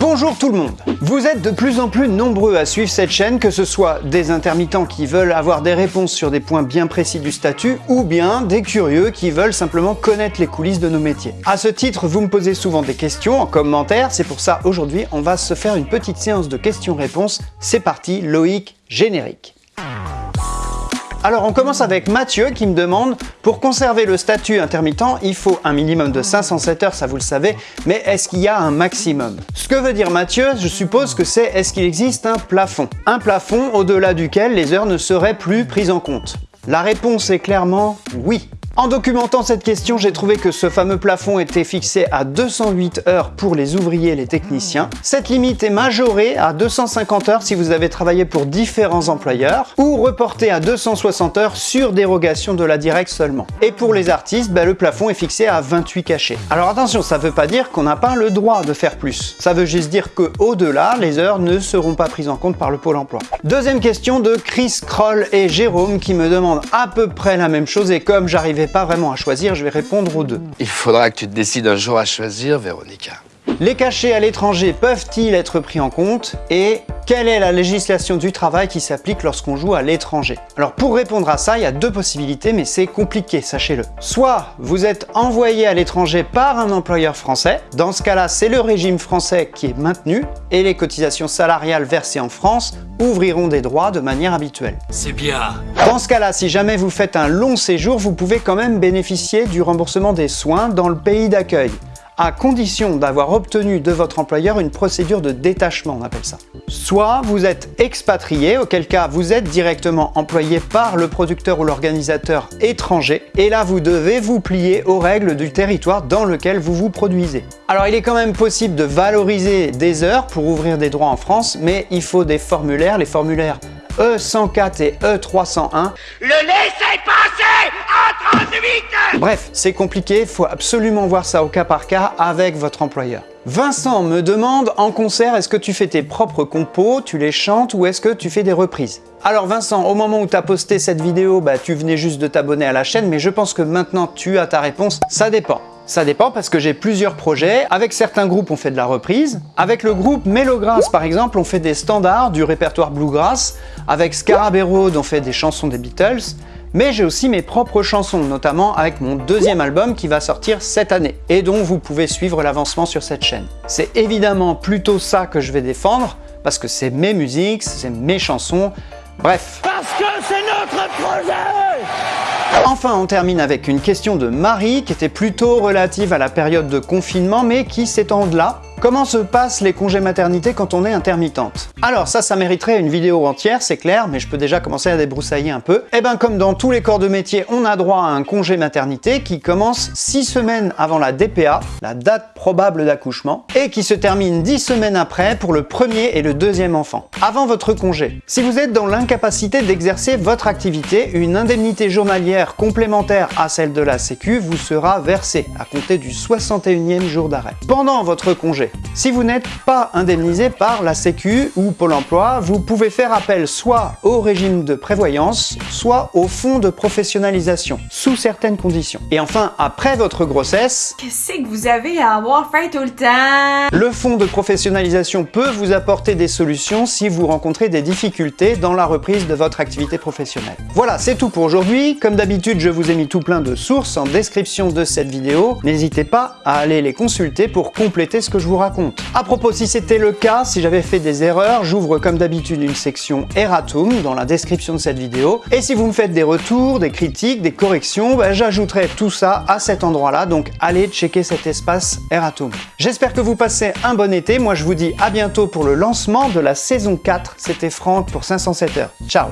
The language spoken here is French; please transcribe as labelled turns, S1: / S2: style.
S1: Bonjour tout le monde Vous êtes de plus en plus nombreux à suivre cette chaîne, que ce soit des intermittents qui veulent avoir des réponses sur des points bien précis du statut, ou bien des curieux qui veulent simplement connaître les coulisses de nos métiers. À ce titre, vous me posez souvent des questions en commentaire, c'est pour ça aujourd'hui on va se faire une petite séance de questions-réponses. C'est parti, Loïc, générique alors on commence avec Mathieu qui me demande « Pour conserver le statut intermittent, il faut un minimum de 507 heures, ça vous le savez, mais est-ce qu'il y a un maximum ?» Ce que veut dire Mathieu, je suppose que c'est « Est-ce qu'il existe un plafond ?» Un plafond au-delà duquel les heures ne seraient plus prises en compte? La réponse est clairement oui. En documentant cette question, j'ai trouvé que ce fameux plafond était fixé à 208 heures pour les ouvriers et les techniciens. Cette limite est majorée à 250 heures si vous avez travaillé pour différents employeurs ou reportée à 260 heures sur dérogation de la directe seulement. Et pour les artistes, ben, le plafond est fixé à 28 cachets. Alors attention, ça ne veut pas dire qu'on n'a pas le droit de faire plus. Ça veut juste dire qu'au-delà, les heures ne seront pas prises en compte par le Pôle emploi. Deuxième question de Chris Kroll et Jérôme qui me demandent à peu près la même chose et comme j'arrivais pas vraiment à choisir, je vais répondre aux deux.
S2: Il faudra que tu te décides un jour à choisir, Véronica.
S1: Les cachets à l'étranger peuvent-ils être pris en compte Et quelle est la législation du travail qui s'applique lorsqu'on joue à l'étranger? Alors pour répondre à ça, il y a deux possibilités, mais c'est compliqué, sachez-le. Soit vous êtes envoyé à l'étranger par un employeur français, dans ce cas-là, c'est le régime français qui est maintenu, et les cotisations salariales versées en France ouvriront des droits de manière habituelle.
S2: C'est bien
S1: Dans ce cas-là, si jamais vous faites un long séjour, vous pouvez quand même bénéficier du remboursement des soins dans le pays d'accueil à condition d'avoir obtenu de votre employeur une procédure de détachement, on appelle ça. Soit vous êtes expatrié, auquel cas vous êtes directement employé par le producteur ou l'organisateur étranger, et là vous devez vous plier aux règles du territoire dans lequel vous vous produisez. Alors il est quand même possible de valoriser des heures pour ouvrir des droits en France, mais il faut des formulaires, les formulaires E104 et E301.
S3: Le laissez passer en 38
S1: Bref, c'est compliqué, faut absolument voir ça au cas par cas avec votre employeur. Vincent me demande en concert, est-ce que tu fais tes propres compos, tu les chantes ou est-ce que tu fais des reprises? Alors Vincent, au moment où tu as posté cette vidéo, bah, tu venais juste de t'abonner à la chaîne, mais je pense que maintenant tu as ta réponse, ça dépend. Ça dépend parce que j'ai plusieurs projets. Avec certains groupes, on fait de la reprise. Avec le groupe Melograss, par exemple, on fait des standards du répertoire bluegrass. Avec Scarabée Road, on fait des chansons des Beatles. Mais j'ai aussi mes propres chansons, notamment avec mon deuxième album qui va sortir cette année et dont vous pouvez suivre l'avancement sur cette chaîne. C'est évidemment plutôt ça que je vais défendre parce que c'est mes musiques, c'est mes chansons, bref.
S3: Parce que c'est notre projet
S1: Enfin, on termine avec une question de Marie qui était plutôt relative à la période de confinement mais qui s'étend de là Comment se passent les congés maternité quand on est intermittente? Alors ça, ça mériterait une vidéo entière, c'est clair, mais je peux déjà commencer à débroussailler un peu. Eh ben comme dans tous les corps de métier, on a droit à un congé maternité qui commence 6 semaines avant la DPA, la date probable d'accouchement, et qui se termine 10 semaines après pour le premier et le deuxième enfant, avant votre congé. Si vous êtes dans l'incapacité d'exercer votre activité, une indemnité journalière complémentaire à celle de la Sécu vous sera versée à compter du 61e jour d'arrêt. Pendant votre congé, si vous n'êtes pas indemnisé par la Sécu ou Pôle emploi, vous pouvez faire appel soit au régime de prévoyance, soit au fonds de professionnalisation, sous certaines conditions. Et enfin, après votre grossesse...
S4: Qu'est-ce que vous avez à avoir fait tout le temps?
S1: Le fonds de professionnalisation peut vous apporter des solutions si vous rencontrez des difficultés dans la reprise de votre activité professionnelle. Voilà, c'est tout pour aujourd'hui. Comme d'habitude, je vous ai mis tout plein de sources en description de cette vidéo. N'hésitez pas à aller les consulter pour compléter ce que je vous raconte. À propos, si c'était le cas, si j'avais fait des erreurs, j'ouvre comme d'habitude une section Erratum dans la description de cette vidéo. Et si vous me faites des retours, des critiques, des corrections, bah, j'ajouterai tout ça à cet endroit-là, donc allez checker cet espace Erratum. J'espère que vous passez un bon été, moi je vous dis à bientôt pour le lancement de la saison 4. C'était Franck pour 507 heures. Ciao